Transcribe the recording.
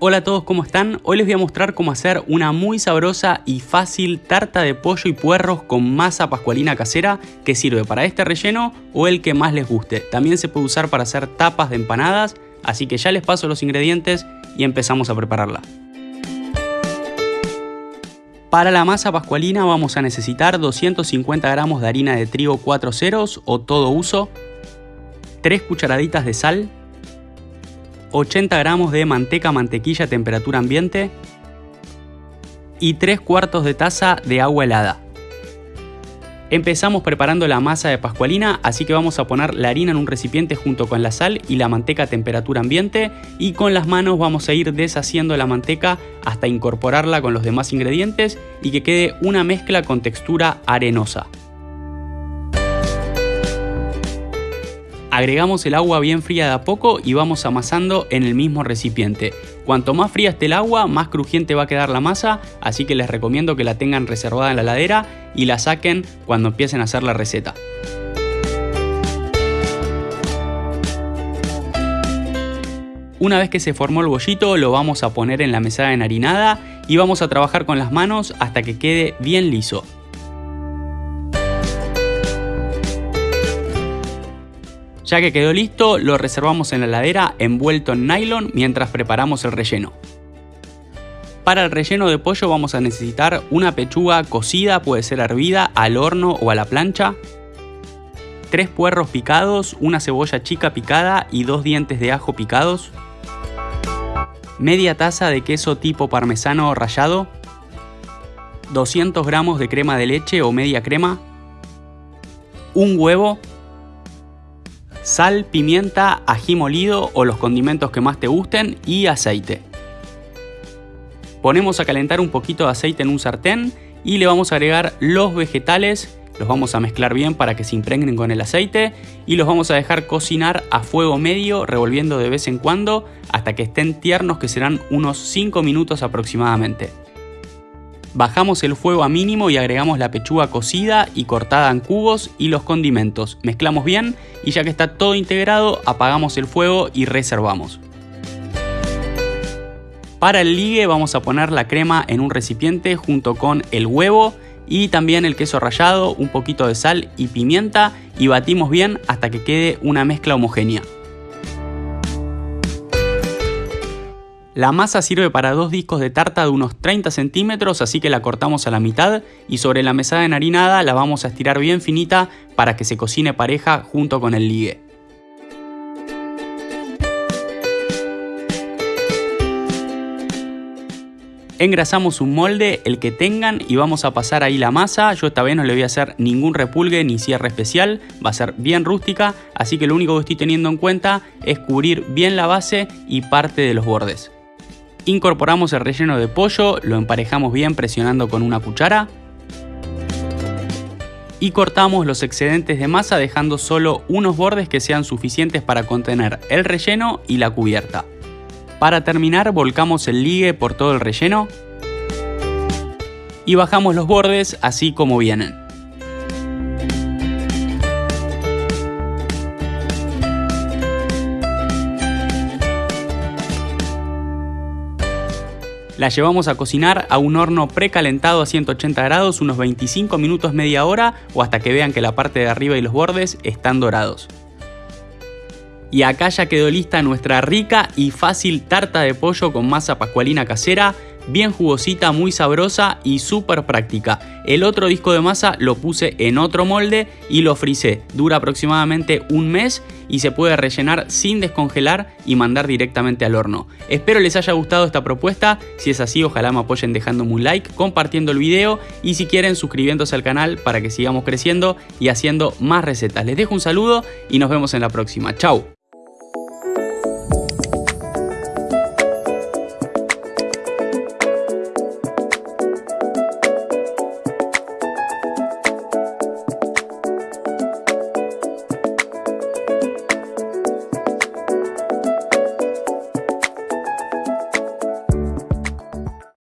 Hola a todos, ¿cómo están? Hoy les voy a mostrar cómo hacer una muy sabrosa y fácil tarta de pollo y puerros con masa pascualina casera que sirve para este relleno o el que más les guste. También se puede usar para hacer tapas de empanadas, así que ya les paso los ingredientes y empezamos a prepararla. Para la masa pascualina vamos a necesitar 250 gramos de harina de trigo 4 ceros o todo uso, 3 cucharaditas de sal, 80 gramos de manteca mantequilla a temperatura ambiente y 3 cuartos de taza de agua helada. Empezamos preparando la masa de pascualina, así que vamos a poner la harina en un recipiente junto con la sal y la manteca a temperatura ambiente y con las manos vamos a ir deshaciendo la manteca hasta incorporarla con los demás ingredientes y que quede una mezcla con textura arenosa. Agregamos el agua bien fría de a poco y vamos amasando en el mismo recipiente. Cuanto más fría esté el agua, más crujiente va a quedar la masa, así que les recomiendo que la tengan reservada en la ladera y la saquen cuando empiecen a hacer la receta. Una vez que se formó el bollito lo vamos a poner en la mesada enharinada y vamos a trabajar con las manos hasta que quede bien liso. Ya que quedó listo, lo reservamos en la heladera envuelto en nylon mientras preparamos el relleno. Para el relleno de pollo vamos a necesitar una pechuga cocida, puede ser hervida, al horno o a la plancha, tres puerros picados, una cebolla chica picada y dos dientes de ajo picados, media taza de queso tipo parmesano rallado, 200 gramos de crema de leche o media crema, un huevo, sal, pimienta, ají molido o los condimentos que más te gusten y aceite. Ponemos a calentar un poquito de aceite en un sartén y le vamos a agregar los vegetales, los vamos a mezclar bien para que se impregnen con el aceite y los vamos a dejar cocinar a fuego medio revolviendo de vez en cuando hasta que estén tiernos que serán unos 5 minutos aproximadamente. Bajamos el fuego a mínimo y agregamos la pechuga cocida y cortada en cubos y los condimentos. Mezclamos bien y ya que está todo integrado apagamos el fuego y reservamos. Para el ligue vamos a poner la crema en un recipiente junto con el huevo y también el queso rallado, un poquito de sal y pimienta y batimos bien hasta que quede una mezcla homogénea. La masa sirve para dos discos de tarta de unos 30 centímetros, así que la cortamos a la mitad y sobre la mesada enharinada la vamos a estirar bien finita para que se cocine pareja junto con el ligue. Engrasamos un molde, el que tengan, y vamos a pasar ahí la masa. Yo esta vez no le voy a hacer ningún repulgue ni cierre especial, va a ser bien rústica, así que lo único que estoy teniendo en cuenta es cubrir bien la base y parte de los bordes. Incorporamos el relleno de pollo, lo emparejamos bien presionando con una cuchara. Y cortamos los excedentes de masa dejando solo unos bordes que sean suficientes para contener el relleno y la cubierta. Para terminar volcamos el ligue por todo el relleno y bajamos los bordes así como vienen. La llevamos a cocinar a un horno precalentado a 180 grados unos 25 minutos media hora o hasta que vean que la parte de arriba y los bordes están dorados. Y acá ya quedó lista nuestra rica y fácil tarta de pollo con masa pascualina casera bien jugosita, muy sabrosa y súper práctica. El otro disco de masa lo puse en otro molde y lo frisé. Dura aproximadamente un mes y se puede rellenar sin descongelar y mandar directamente al horno. Espero les haya gustado esta propuesta, si es así ojalá me apoyen dejándome un like, compartiendo el video y si quieren suscribiéndose al canal para que sigamos creciendo y haciendo más recetas. Les dejo un saludo y nos vemos en la próxima. Chau.